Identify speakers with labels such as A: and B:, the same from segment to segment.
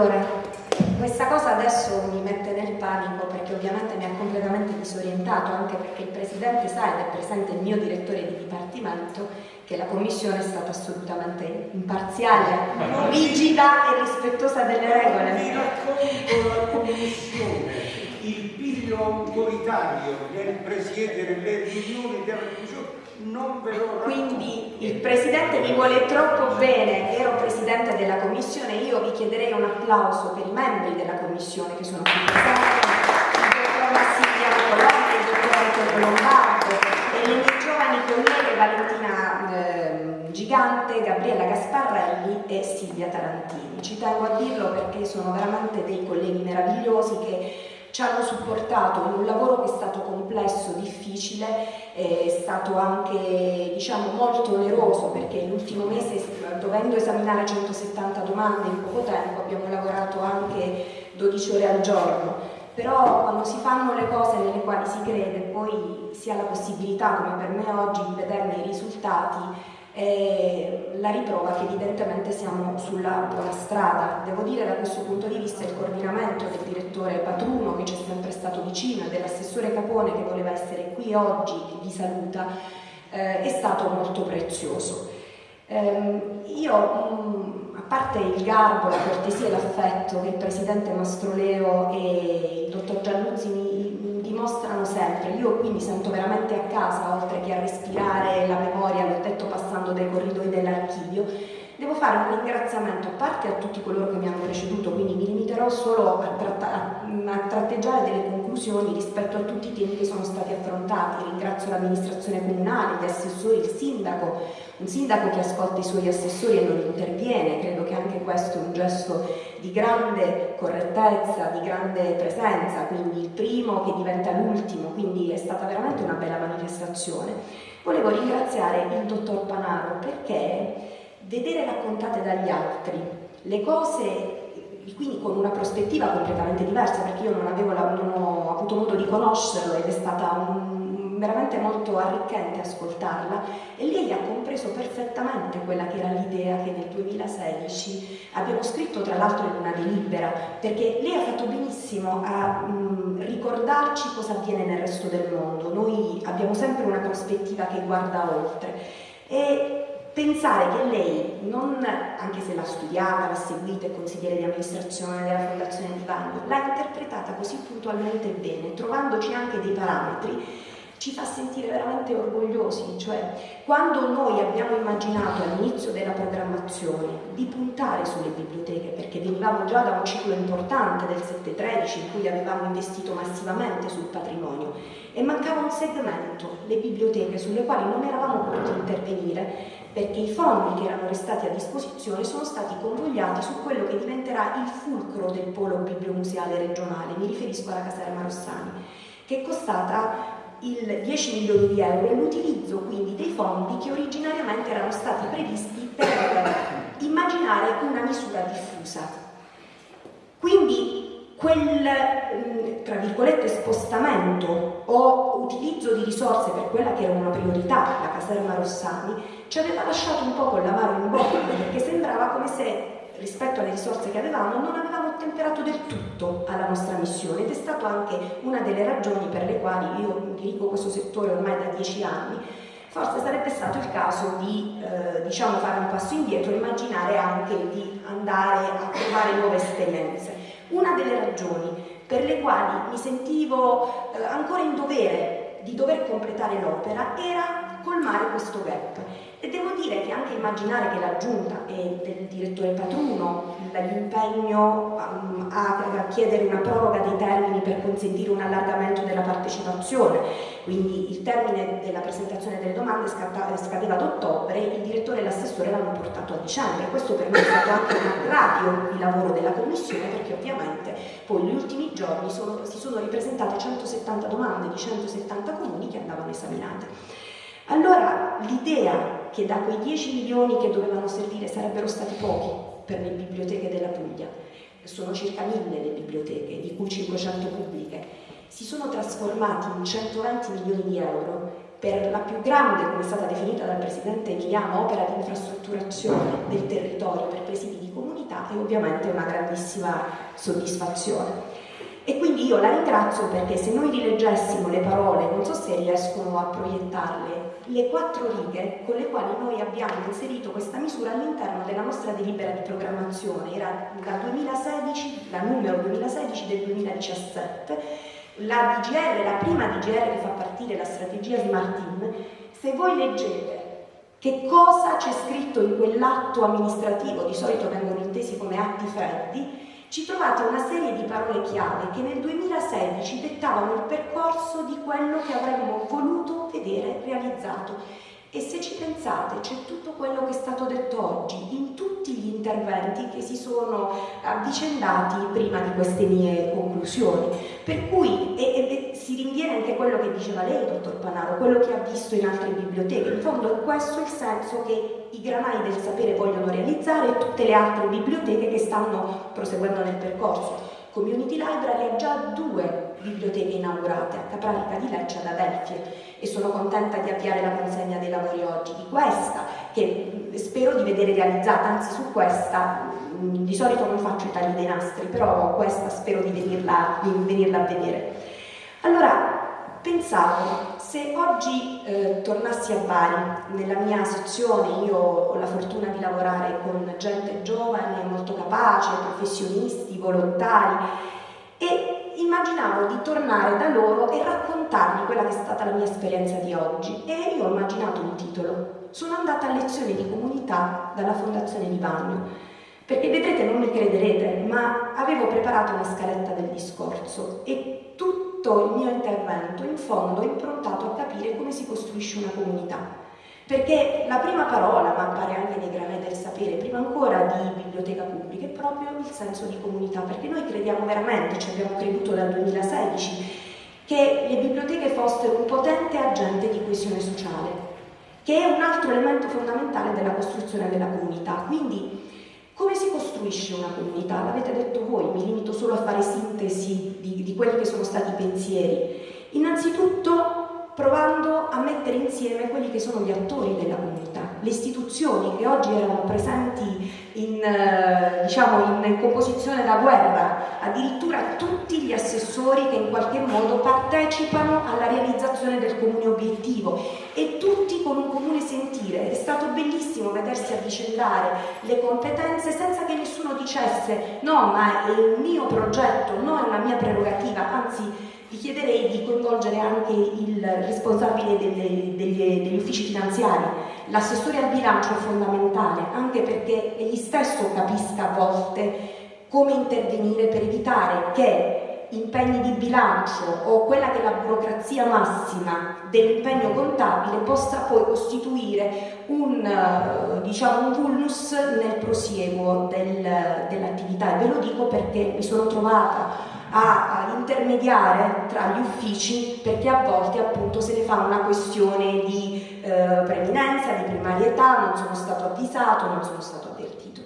A: Allora, questa cosa adesso mi mette nel panico perché ovviamente mi ha completamente disorientato, anche perché il Presidente sa ed è presente il mio direttore di dipartimento che la Commissione è stata assolutamente imparziale, rigida e rispettosa delle regole.
B: Vi racconto la Commissione, il piglio autoritario nel presiedere le riunioni della Commissione
A: Quindi il Presidente mi vuole troppo bene, ero Presidente della Commissione, io vi chiederei un applauso per i membri della Commissione che sono qui presenti, il dottor Massimiliano Colombo, il dottor Lombardo e le mie giovani colleghe Valentina eh, Gigante, Gabriella Gasparrelli e Silvia Tarantini. Ci tengo a dirlo perché sono veramente dei colleghi meravigliosi che ci hanno supportato in un lavoro che è stato complesso, difficile, è stato anche diciamo, molto oneroso perché l'ultimo mese dovendo esaminare 170 domande in poco tempo abbiamo lavorato anche 12 ore al giorno. Però quando si fanno le cose nelle quali si crede poi si ha la possibilità come per me oggi di vederne i risultati è la riprova che evidentemente siamo sulla buona strada. Devo dire da questo punto di vista il coordinamento del direttore Patruno che ci è sempre stato vicino e dell'assessore Capone che voleva essere qui oggi e vi saluta eh, è stato molto prezioso. Eh, io, mh, a parte il garbo, la cortesia e l'affetto che il presidente Mastroleo e il dottor Giannuzzi mi, dimostrano sempre, io qui mi sento veramente a casa oltre che a respirare la memoria, l'ho detto passando dai corridoi dell'archivio, devo fare un ringraziamento a parte a tutti coloro che mi hanno preceduto, quindi mi limiterò solo a, a, tratteggiare delle conclusioni rispetto a tutti i temi che sono stati affrontati, ringrazio l'amministrazione comunale, gli assessori, il sindaco, un sindaco che ascolta i suoi assessori e non interviene, credo che anche questo è un gesto di grande correttezza, di grande presenza, quindi il primo che diventa l'ultimo, quindi è stata veramente una bella manifestazione. Volevo ringraziare il dottor Panaro perché vedere raccontate dagli altri. Le cose quindi con una prospettiva completamente diversa perché io non, avevo la, non ho avuto modo di conoscerlo ed è stata un, veramente molto arricchente ascoltarla. E lei ha compreso perfettamente quella che era l'idea che nel 2016 abbiamo scritto tra l'altro in una delibera perché lei ha fatto benissimo a mh, ricordarci cosa avviene nel resto del mondo. Noi abbiamo sempre una prospettiva che guarda oltre. E pensare che lei, non, anche se l'ha studiata, l'ha seguita, è consigliere di amministrazione della Fondazione di Bagno, l'ha interpretata così puntualmente bene, trovandoci anche dei parametri ci fa sentire veramente orgogliosi, cioè quando noi abbiamo immaginato all'inizio della programmazione di puntare sulle biblioteche, perché venivamo già da un ciclo importante del 7-13 in cui avevamo investito massivamente sul patrimonio e mancava un segmento, le biblioteche, sulle quali non eravamo potuti intervenire perché i fondi che erano restati a disposizione sono stati convogliati su quello che diventerà il fulcro del polo bibliomuseale regionale, mi riferisco alla caserma Rossani, che è costata il 10 milioni di euro e l'utilizzo quindi dei fondi che originariamente erano stati previsti per immaginare una misura diffusa. Quindi quel, mm, tra virgolette, spostamento o utilizzo di risorse per quella che era una priorità, la caserma Rossani, ci aveva lasciato un po' con l'amaro in bocca perché sembrava come se rispetto alle risorse che avevamo non avevamo ottemperato del tutto alla nostra missione. Ed è stata anche una delle ragioni per le quali io dirigo questo settore ormai da dieci anni. Forse sarebbe stato il caso di eh, diciamo fare un passo indietro e immaginare anche di andare a trovare nuove esperienze una delle ragioni per le quali mi sentivo eh, ancora in dovere di dover completare l'opera era colmare questo gap e devo dire che anche immaginare che la giunta e del direttore Patruno l'impegno um, a, a, chiedere una proroga dei termini per consentire un allargamento della partecipazione, quindi il termine della presentazione delle domande scadeva ad ottobre, il direttore e l'assessore l'hanno portato a dicembre, questo per me è stato anche un aggravio di lavoro della commissione perché ovviamente poi negli ultimi giorni sono, si sono ripresentate 170 domande di 170 comuni che andavano esaminate. Allora l'idea che da quei 10 milioni che dovevano servire sarebbero stati pochi per le biblioteche della Puglia, sono circa 1000 le biblioteche, di cui 500 pubbliche, si sono trasformati in 120 milioni di euro per la più grande, come è stata definita dal Presidente Emiliano, opera di infrastrutturazione del territorio per presidi di comunità è ovviamente una grandissima soddisfazione. E quindi io la ringrazio perché se noi rileggessimo le parole, non so se riescono a proiettarle, le quattro righe con le quali noi abbiamo inserito questa misura all'interno della nostra delibera di programmazione, era la 2016, la numero 2016 del 2017, la DGR, la prima DGR che fa partire la strategia di Martin, se voi leggete che cosa c'è scritto in quell'atto amministrativo, di solito vengono intesi come atti freddi, ci trovate una serie di parole chiave che nel 2016 dettavano il percorso di quello che avremmo voluto vedere realizzato. E se ci pensate, c'è tutto quello che è stato detto oggi in tutti gli interventi che si sono avvicendati prima di queste mie conclusioni. Per cui e, e, si rinviene anche quello che diceva lei, dottor Panaro, quello che ha visto in altre biblioteche. In fondo è questo il senso che i granai del sapere vogliono realizzare e tutte le altre biblioteche che stanno proseguendo nel percorso. Community Library ha già due biblioteche inaugurate, a Capranica di Lecce e ad Adelphi e sono contenta di avviare la consegna dei lavori oggi di questa, che spero di vedere realizzata, anzi su questa di solito non faccio i tagli dei nastri, però questa spero di venirla, di venirla a vedere. Allora, pensavo, se oggi eh, tornassi a Bari, nella mia sezione io ho la fortuna di lavorare con gente giovane, molto capace, professionisti, volontari, e immaginavo di tornare da loro e raccontargli quella che è stata la mia esperienza di oggi. E io ho immaginato un titolo. Sono andata a lezione di comunità dalla Fondazione di Bagno. Perché vedrete, non mi crederete, ma avevo preparato una scaletta del discorso e tutto tutto il mio intervento in fondo è improntato a capire come si costruisce una comunità. Perché la prima parola, ma appare anche nei granelli del sapere, prima ancora di biblioteca pubblica, è proprio il senso di comunità, perché noi crediamo veramente, ci abbiamo creduto dal 2016, che le biblioteche fossero un potente agente di coesione sociale, che è un altro elemento fondamentale della costruzione della comunità. Quindi come si costruisce una comunità? L'avete detto voi, mi limito solo a fare sintesi di, di quelli che sono stati i pensieri. Innanzitutto provando a mettere insieme quelli che sono gli attori della comunità, le istituzioni che oggi erano presenti in, eh, diciamo, in composizione da guerra, addirittura tutti gli assessori che in qualche modo partecipano alla realizzazione del comune obiettivo e tutti con un comune sentire. È stato bellissimo vedersi avvicendare le competenze senza che nessuno dicesse no ma è un mio progetto, no è una mia prerogativa, anzi vi chiederei di coinvolgere anche il responsabile delle, delle, degli uffici finanziari. L'assessore al bilancio è fondamentale, anche perché egli stesso capisca a volte come intervenire per evitare che impegni di bilancio o quella che è la burocrazia massima dell'impegno contabile possa poi costituire un, diciamo, un vulnus nel prosieguo del, dell'attività. E ve lo dico perché mi sono trovata a, a intermediare tra gli uffici perché a volte appunto se ne fa una questione di eh, preminenza, di primarietà, non sono stato avvisato, non sono stato avvertito.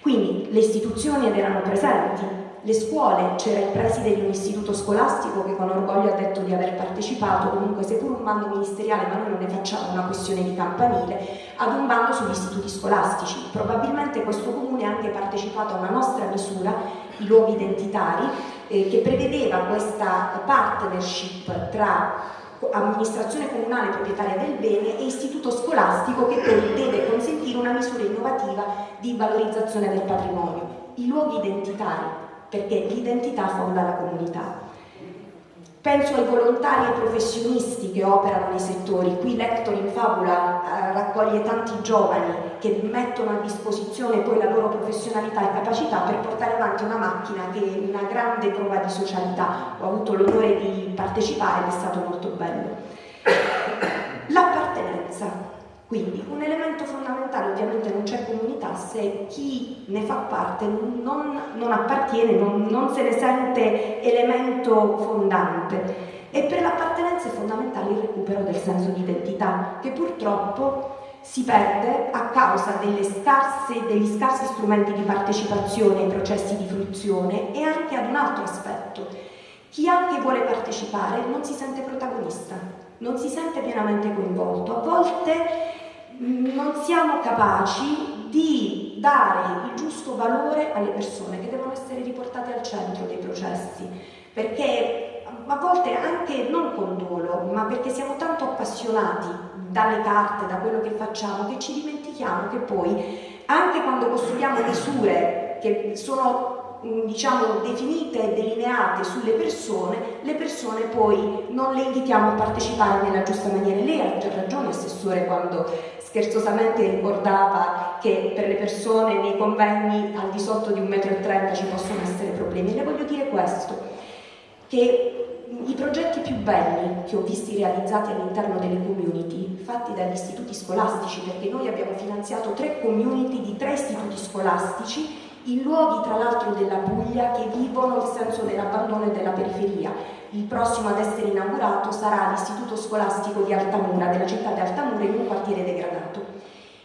A: Quindi le istituzioni ed erano presenti, le scuole, c'era il preside di un istituto scolastico che con orgoglio ha detto di aver partecipato, comunque seppur un bando ministeriale, ma noi non ne facciamo una questione di campanile, ad un bando sugli istituti scolastici. Probabilmente questo comune ha anche partecipato a una nostra misura, i luoghi identitari, eh, che prevedeva questa partnership tra amministrazione comunale proprietaria del bene e istituto scolastico che poi deve consentire una misura innovativa di valorizzazione del patrimonio. I luoghi identitari, perché l'identità fonda la comunità. Penso ai volontari e professionisti che operano nei settori. Qui Lector in Fabula eh, raccoglie tanti giovani che mettono a disposizione poi la loro professionalità e capacità per portare avanti una macchina che è una grande prova di socialità. Ho avuto l'onore di partecipare ed è stato molto bello. L'appartenenza. Quindi un elemento fondamentale, ovviamente non c'è comunità se chi ne fa parte non, non appartiene, non, non se ne sente elemento fondante. E per l'appartenenza è fondamentale il recupero del senso di identità, che purtroppo si perde a causa scarse, degli scarsi strumenti di partecipazione ai processi di fruizione e anche ad un altro aspetto. Chi anche vuole partecipare non si sente protagonista non si sente pienamente coinvolto, a volte non siamo capaci di dare il giusto valore alle persone che devono essere riportate al centro dei processi, perché a volte anche non con dolo, ma perché siamo tanto appassionati dalle carte, da quello che facciamo, che ci dimentichiamo che poi anche quando costruiamo misure che sono Mm, diciamo definite e delineate sulle persone, le persone poi non le invitiamo a partecipare nella giusta maniera. Lei ha ragione, Assessore, quando scherzosamente ricordava che per le persone nei convegni al di sotto di 1,30 m ci possono essere problemi. Le voglio dire questo, che i progetti più belli che ho visti realizzati all'interno delle community, fatti dagli istituti scolastici, perché noi abbiamo finanziato tre community di tre istituti scolastici in luoghi tra l'altro della Puglia che vivono il senso dell'abbandono e della periferia. Il prossimo ad essere inaugurato sarà l'istituto scolastico di Altamura, della città di Altamura, in un quartiere degradato.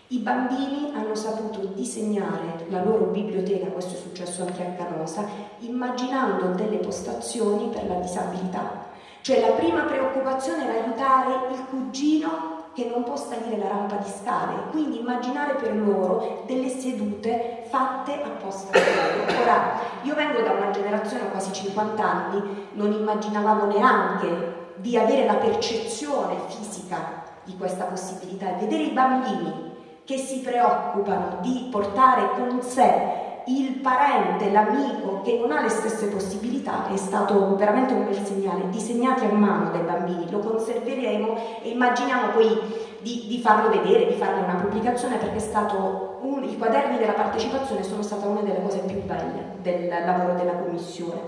A: I bambini hanno saputo disegnare la loro biblioteca, questo è successo anche a Canosa, immaginando delle postazioni per la disabilità. Cioè la prima preoccupazione era aiutare il cugino che non può salire la rampa di scale, quindi immaginare per loro delle sedute fatte apposta per loro. Ora, io vengo da una generazione quasi 50 anni, non immaginavamo neanche di avere la percezione fisica di questa possibilità e vedere i bambini che si preoccupano di portare con sé il parente, l'amico che non ha le stesse possibilità è stato veramente un bel segnale, disegnati a mano dai bambini, lo conserveremo e immaginiamo poi di, di farlo vedere, di farne una pubblicazione perché un, i quaderni della partecipazione sono stata una delle cose più belle del lavoro della commissione.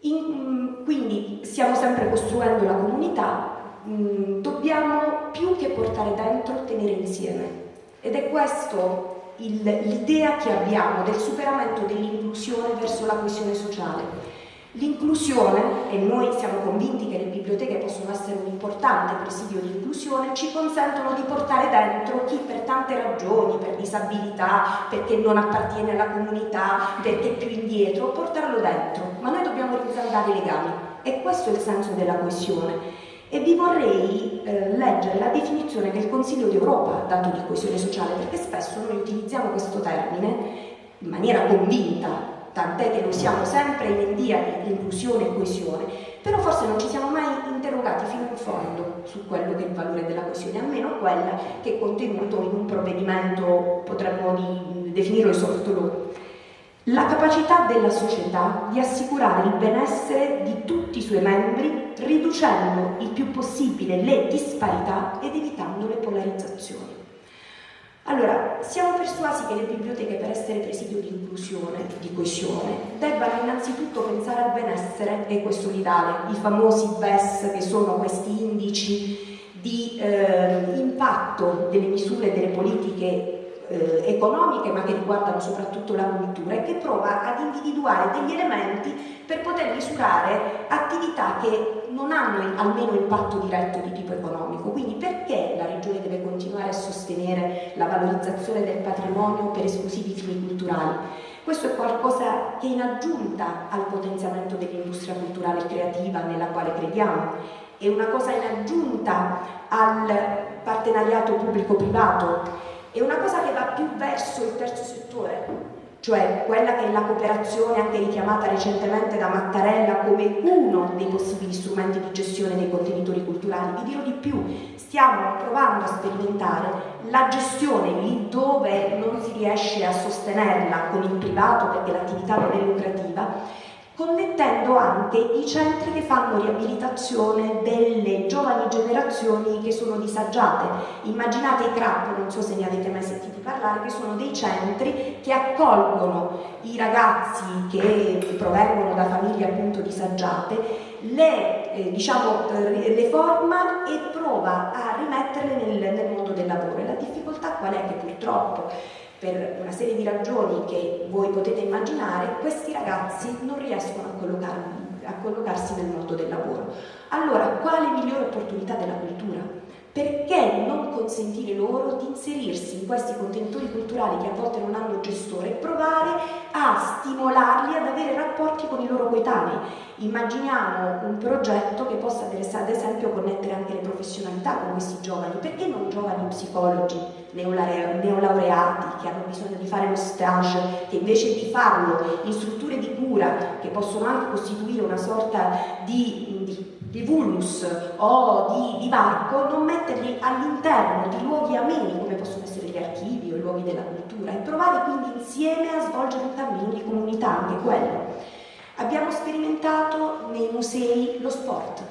A: In, quindi stiamo sempre costruendo la comunità, mm, dobbiamo più che portare dentro, tenere insieme ed è questo l'idea che abbiamo del superamento dell'inclusione verso la coesione sociale. L'inclusione, e noi siamo convinti che le biblioteche possono essere un importante presidio di inclusione, ci consentono di portare dentro chi per tante ragioni, per disabilità, perché non appartiene alla comunità, perché è più indietro, portarlo dentro. Ma noi dobbiamo risaldare i legami e questo è il senso della coesione e vi vorrei eh, leggere la definizione che il Consiglio d'Europa ha dato di coesione sociale, perché spesso noi utilizziamo questo termine in maniera convinta, tant'è che lo siamo sempre in via di inclusione e coesione, però forse non ci siamo mai interrogati fino in fondo su quello che è il valore della coesione, almeno quella che è contenuto in un provvedimento, potremmo definirlo soft law la capacità della società di assicurare il benessere di tutti i suoi membri riducendo il più possibile le disparità ed evitando le polarizzazioni. Allora, siamo persuasi che le biblioteche per essere presidio di inclusione, di coesione, debbano innanzitutto pensare al benessere ecosolidale, i famosi BES che sono questi indici di eh, impatto delle misure delle politiche eh, economiche ma che riguardano soprattutto la cultura e che prova ad individuare degli elementi per poter misurare attività che non hanno almeno impatto diretto di tipo economico. Quindi perché la Regione deve continuare a sostenere la valorizzazione del patrimonio per esclusivi fini culturali? Questo è qualcosa che in aggiunta al potenziamento dell'industria culturale creativa nella quale crediamo, è una cosa in aggiunta al partenariato pubblico-privato è una cosa che va più verso il terzo settore, cioè quella che è la cooperazione anche richiamata recentemente da Mattarella come uno dei possibili strumenti di gestione dei contenitori culturali. Vi dirò di più, stiamo provando a sperimentare la gestione lì dove non si riesce a sostenerla con il privato perché l'attività non è lucrativa connettendo anche i centri che fanno riabilitazione delle giovani generazioni che sono disagiate. Immaginate i CRAP, non so se ne avete mai sentito parlare, che sono dei centri che accolgono i ragazzi che provengono da famiglie appunto disagiate, le, eh, diciamo, eh, le forma e prova a rimetterle nel, nel mondo del lavoro. E la difficoltà qual è? Che purtroppo per una serie di ragioni che voi potete immaginare, questi ragazzi non riescono a, a collocarsi nel mondo del lavoro. Allora, quale migliore opportunità della cultura? perché non consentire loro di inserirsi in questi contenitori culturali che a volte non hanno gestore e provare a stimolarli ad avere rapporti con i loro coetanei? Immaginiamo un progetto che possa ad esempio connettere anche le professionalità con questi giovani, perché non giovani psicologi neolaureati che hanno bisogno di fare lo stage, che invece di farlo in strutture di cura che possono anche costituire una sorta di, di di vulnus o di, varco, non metterli all'interno di luoghi ameni come possono essere gli archivi o i luoghi della cultura e provare quindi insieme a svolgere un cammino di comunità, anche quello. Abbiamo sperimentato nei musei lo sport.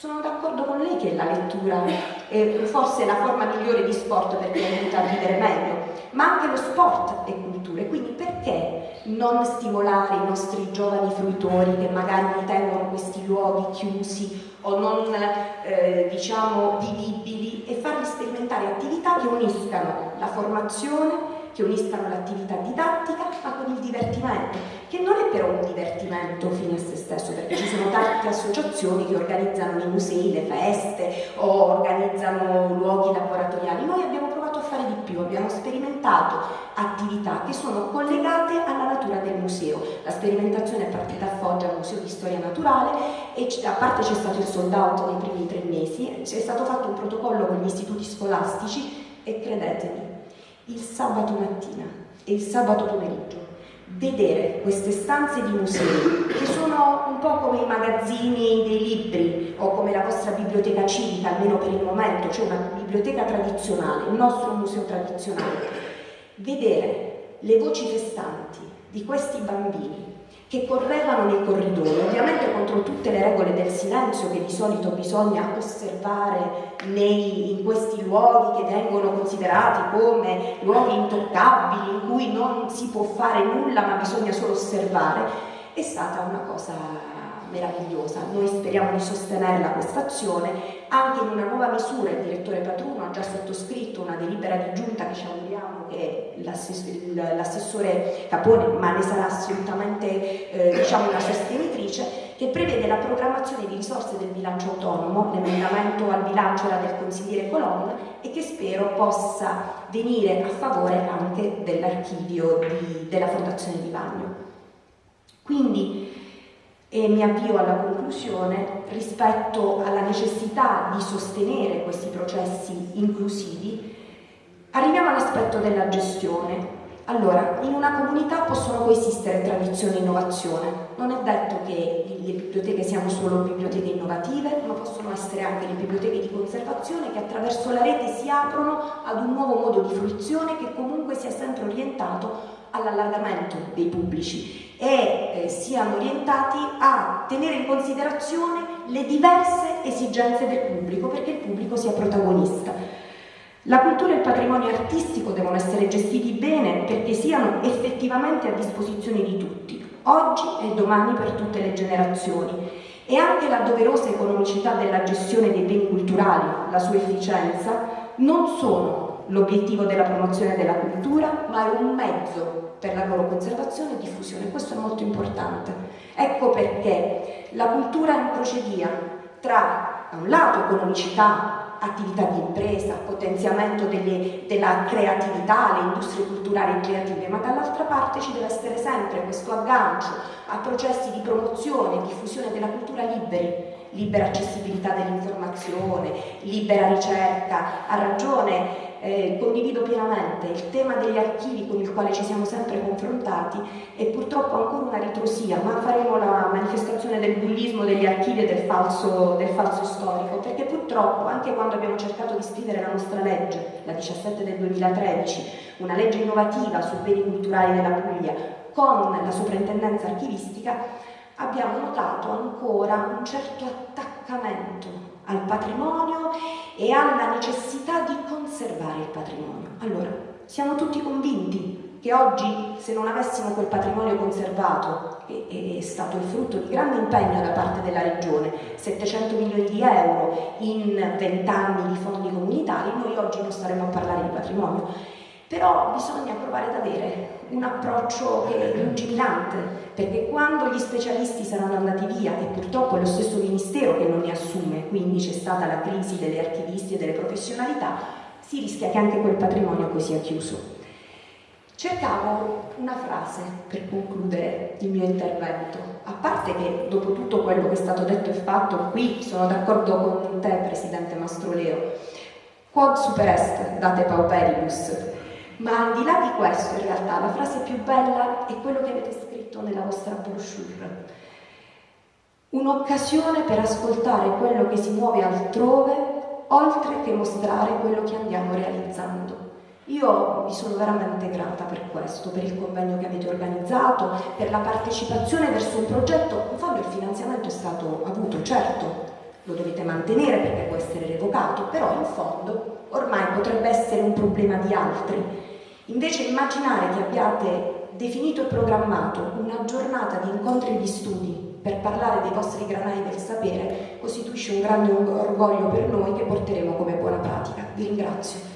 A: Sono d'accordo con lei che la lettura è forse la forma migliore di sport perché aiuta a vivere meglio, ma anche lo sport è cultura. Quindi perché non stimolare i nostri giovani fruitori che magari tengono questi luoghi chiusi o non eh, diciamo vivibili e farli sperimentare attività che uniscano la formazione che uniscano l'attività didattica ma con il divertimento, che non è però un divertimento fine a se stesso, perché ci sono tante associazioni che organizzano nei musei le feste o organizzano luoghi laboratoriali. Noi abbiamo provato a fare di più, abbiamo sperimentato attività che sono collegate alla natura del museo. La sperimentazione è partita a Foggia al Museo di Storia Naturale e a parte c'è stato il sold out nei primi tre mesi, c'è stato fatto un protocollo con gli istituti scolastici e credetemi, il sabato mattina e il sabato pomeriggio vedere queste stanze di musei che sono un po' come i magazzini dei libri o come la vostra biblioteca civica, almeno per il momento, cioè una biblioteca tradizionale, il nostro museo tradizionale, vedere le voci festanti di questi bambini che correvano nei corridoi, ovviamente contro tutte le regole del silenzio che di solito bisogna osservare nei, in questi luoghi che vengono considerati come luoghi intoccabili, in cui non si può fare nulla ma bisogna solo osservare, è stata una cosa meravigliosa. Noi speriamo di sostenerla questa azione anche in una nuova misura. Il direttore Patruno ha già sottoscritto una delibera di giunta che ci auguriamo che l'assessore Capone, ma ne sarà assolutamente eh, diciamo una sostenitrice, che prevede la programmazione di risorse del bilancio autonomo, l'emendamento al bilancio era del consigliere Colonna e che spero possa venire a favore anche dell'archivio della Fondazione di Bagno. Quindi e mi avvio alla conclusione rispetto alla necessità di sostenere questi processi inclusivi, arriviamo all'aspetto della gestione. Allora, in una comunità possono coesistere tradizione e innovazione. Non è detto che le biblioteche siano solo biblioteche innovative, ma possono essere anche le biblioteche di conservazione che attraverso la rete si aprono ad un nuovo modo di fruizione che comunque sia sempre orientato all'allargamento dei pubblici e eh, siano orientati a tenere in considerazione le diverse esigenze del pubblico perché il pubblico sia protagonista. La cultura e il patrimonio artistico devono essere gestiti bene perché siano effettivamente a disposizione di tutti, oggi e domani per tutte le generazioni. E anche la doverosa economicità della gestione dei beni culturali, la sua efficienza, non sono l'obiettivo della promozione della cultura, ma è un mezzo per la loro conservazione e diffusione. Questo è molto importante. Ecco perché la cultura è un procedia tra, da un lato, economicità, attività di impresa, potenziamento delle, della creatività, le industrie culturali e creative, ma dall'altra parte ci deve essere sempre questo aggancio a processi di promozione e diffusione della cultura liberi, libera accessibilità dell'informazione, libera ricerca, ha ragione eh, condivido pienamente il tema degli archivi con il quale ci siamo sempre confrontati e purtroppo ancora una ritrosia, ma faremo la manifestazione del bullismo degli archivi e del falso, del falso storico, perché purtroppo anche quando abbiamo cercato di scrivere la nostra legge, la 17 del 2013, una legge innovativa sui beni culturali della Puglia, con la soprintendenza archivistica, abbiamo notato ancora un certo attaccamento al patrimonio e alla necessità di conservare il patrimonio. Allora, siamo tutti convinti che oggi se non avessimo quel patrimonio conservato, che è stato il frutto di grande impegno da parte della Regione, 700 milioni di euro in 20 anni di fondi comunitari, noi oggi non staremmo a parlare di patrimonio. Però bisogna provare ad avere un approccio che è lungimirante, perché quando gli specialisti saranno andati via, e purtroppo è lo stesso Ministero che non li assume, quindi c'è stata la crisi delle archivisti e delle professionalità, si rischia che anche quel patrimonio poi sia chiuso. Cercavo una frase per concludere il mio intervento, a parte che dopo tutto quello che è stato detto e fatto qui sono d'accordo con te Presidente Mastroleo, quod super est date pauperibus, ma al di là di questo, in realtà, la frase più bella è quello che avete scritto nella vostra brochure. Un'occasione per ascoltare quello che si muove altrove, oltre che mostrare quello che andiamo realizzando. Io vi sono veramente grata per questo, per il convegno che avete organizzato, per la partecipazione verso un progetto. In fondo il finanziamento è stato avuto, certo, lo dovete mantenere perché può essere revocato, però in fondo ormai potrebbe essere un problema di altri Invece immaginare che abbiate definito e programmato una giornata di incontri e di studi per parlare dei vostri granai del sapere costituisce un grande orgoglio per noi che porteremo come buona pratica. Vi ringrazio.